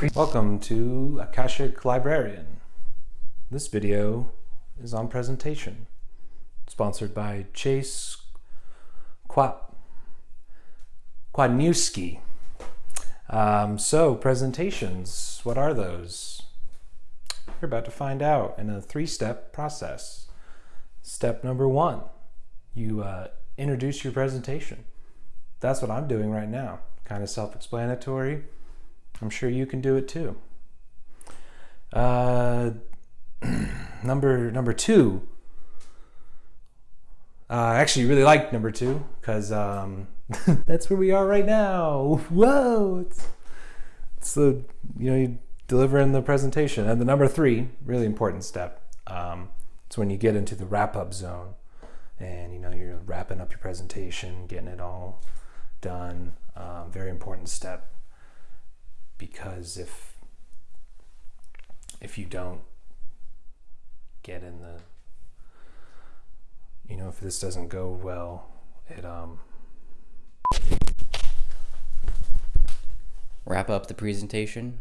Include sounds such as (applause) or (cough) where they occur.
Welcome to Akashic Librarian. This video is on presentation, sponsored by Chase Quadniewski. Um, so, presentations, what are those? You're about to find out in a three-step process. Step number one, you uh, introduce your presentation. That's what I'm doing right now. Kind of self-explanatory. I'm sure you can do it too. Uh, (clears throat) number number two. Uh, I actually really like number two because um, (laughs) that's where we are right now. (laughs) Whoa! It's, it's the you know you delivering the presentation and the number three really important step. Um, it's when you get into the wrap up zone and you know you're wrapping up your presentation, getting it all done. Um, very important step because if if you don't get in the you know if this doesn't go well it um wrap up the presentation